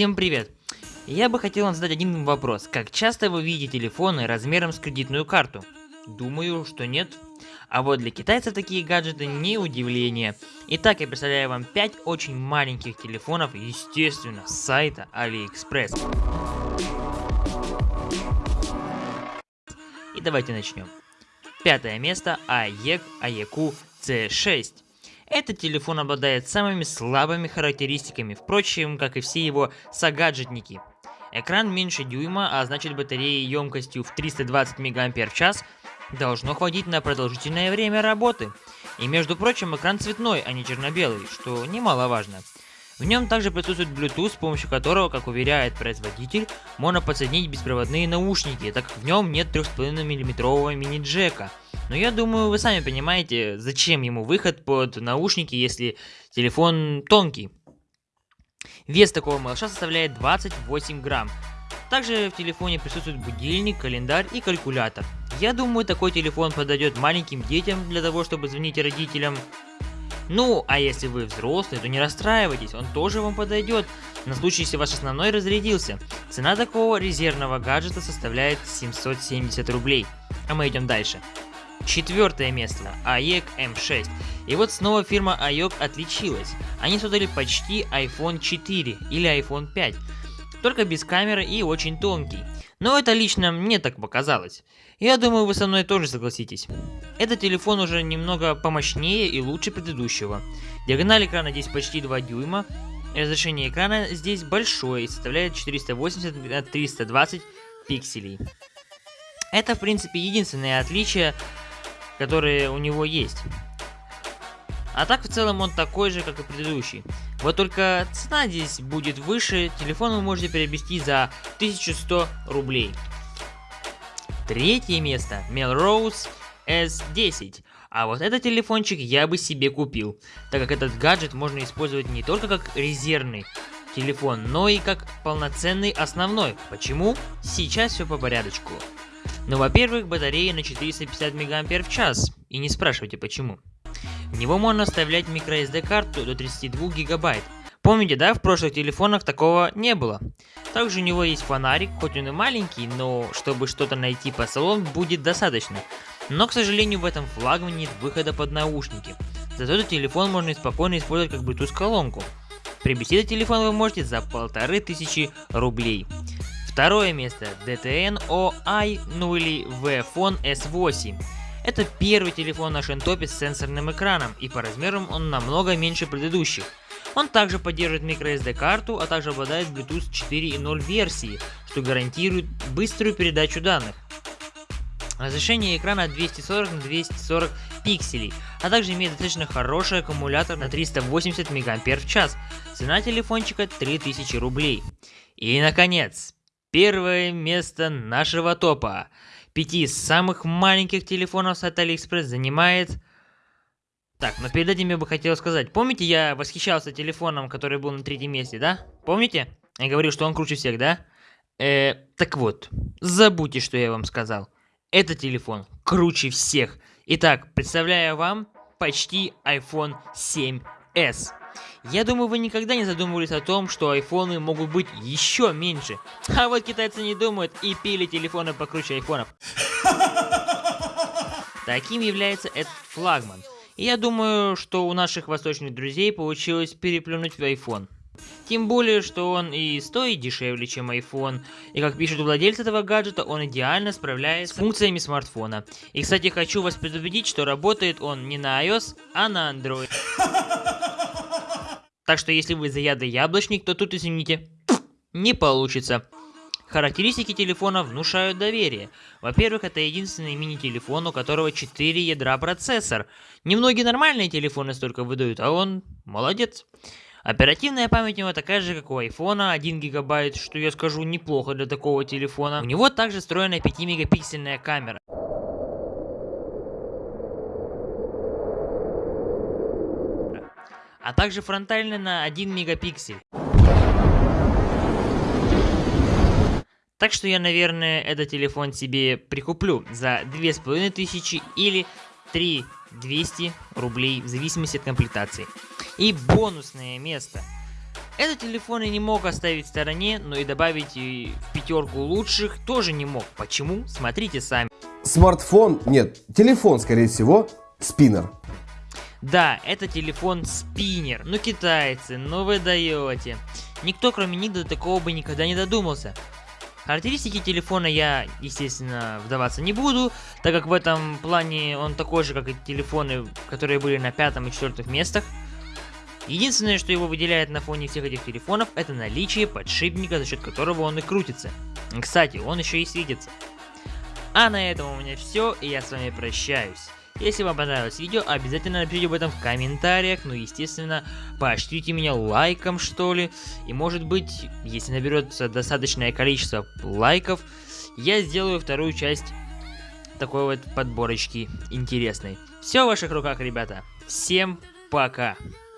Всем привет! Я бы хотел вам задать один вопрос. Как часто вы видите телефоны размером с кредитную карту? Думаю, что нет. А вот для китайцев такие гаджеты не удивление. Итак, я представляю вам 5 очень маленьких телефонов, естественно, с сайта AliExpress. И давайте начнем. Пятое место AEC AEQ C6. Этот телефон обладает самыми слабыми характеристиками, впрочем, как и все его согаджетники. Экран меньше дюйма, а значит батареи емкостью в 320 мАч должно хватить на продолжительное время работы. И между прочим, экран цветной, а не черно-белый, что немаловажно. В нем также присутствует Bluetooth, с помощью которого, как уверяет производитель, можно подсоединить беспроводные наушники, так как в нем нет 3,5 мм мини-джека. Но я думаю, вы сами понимаете, зачем ему выход под наушники, если телефон тонкий. Вес такого малыша составляет 28 грамм. Также в телефоне присутствует будильник, календарь и калькулятор. Я думаю, такой телефон подойдет маленьким детям для того, чтобы звонить родителям. Ну, а если вы взрослый, то не расстраивайтесь, он тоже вам подойдет, на случай, если ваш основной разрядился. Цена такого резервного гаджета составляет 770 рублей. А мы идем дальше. Четвертое место. AEC M6. И вот снова фирма AEC отличилась. Они создали почти iPhone 4 или iPhone 5. Только без камеры и очень тонкий. Но это лично мне так показалось. Я думаю, вы со мной тоже согласитесь. Этот телефон уже немного помощнее и лучше предыдущего. Диагональ экрана здесь почти 2 дюйма. Разрешение экрана здесь большое и составляет 480 на 320 пикселей. Это, в принципе, единственное отличие которые у него есть. А так в целом он такой же, как и предыдущий. Вот только цена здесь будет выше, телефон вы можете приобрести за 1100 рублей. Третье место Melrose S10. А вот этот телефончик я бы себе купил, так как этот гаджет можно использовать не только как резервный телефон, но и как полноценный основной. Почему? Сейчас все по порядочку. Ну, во-первых, батарея на 450 мАч, и не спрашивайте почему. В него можно вставлять microSD карту до 32 гигабайт. Помните, да, в прошлых телефонах такого не было. Также у него есть фонарик, хоть он и маленький, но чтобы что-то найти по салону будет достаточно. Но, к сожалению, в этом флагмане нет выхода под наушники. Зато этот телефон можно спокойно использовать как Bluetooth колонку. Приобрести этот телефон вы можете за полторы тысячи рублей. Второе место DTN OI, ну или V-Phone S8. Это первый телефон на шентопе с сенсорным экраном, и по размерам он намного меньше предыдущих. Он также поддерживает microSD карту, а также обладает Bluetooth 4.0 версии, что гарантирует быструю передачу данных. Разрешение экрана 240 на 240 пикселей, а также имеет достаточно хороший аккумулятор на 380 мАч. Цена телефончика 3000 рублей. И наконец, Первое место нашего топа. Пяти самых маленьких телефонов с AliExpress занимает... Так, но перед этим я бы хотел сказать. Помните, я восхищался телефоном, который был на третьем месте, да? Помните? Я говорил, что он круче всех, да? Э, так вот, забудьте, что я вам сказал. Этот телефон круче всех. Итак, представляю вам почти iPhone 7s. Я думаю, вы никогда не задумывались о том, что айфоны могут быть еще меньше. А вот китайцы не думают и пили телефоны покруче айфонов. Таким является этот флагман. И я думаю, что у наших восточных друзей получилось переплюнуть в iPhone. Тем более, что он и стоит дешевле, чем iPhone. И как пишет владельцы этого гаджета, он идеально справляется с функциями смартфона. И, кстати, хочу вас предупредить, что работает он не на iOS, а на Android. Так что если вы заядлый яблочник, то тут, извините, не получится. Характеристики телефона внушают доверие. Во-первых, это единственный мини-телефон, у которого 4 ядра процессор. Немногие нормальные телефоны столько выдают, а он молодец. Оперативная память у него такая же, как у айфона, 1 гигабайт, что я скажу неплохо для такого телефона. У него также встроена 5 мегапиксельная камера. А также фронтально на 1 мегапиксель. Так что я, наверное, этот телефон себе прикуплю за 2500 или 3200 рублей, в зависимости от комплектации. И бонусное место. Этот телефон я не мог оставить в стороне, но и добавить в пятерку лучших тоже не мог. Почему? Смотрите сами. Смартфон, нет, телефон, скорее всего, спиннер. Да, это телефон спиннер. Ну китайцы, ну вы даете. Никто кроме них до такого бы никогда не додумался. Характеристики телефона я, естественно, вдаваться не буду, так как в этом плане он такой же, как и телефоны, которые были на пятом и четвертых местах. Единственное, что его выделяет на фоне всех этих телефонов, это наличие подшипника, за счет которого он и крутится. Кстати, он еще и светится. А на этом у меня все, и я с вами прощаюсь. Если вам понравилось видео, обязательно напишите об этом в комментариях, ну естественно, поощрите меня лайком что ли, и может быть, если наберется достаточное количество лайков, я сделаю вторую часть такой вот подборочки интересной. Все в ваших руках, ребята. Всем пока.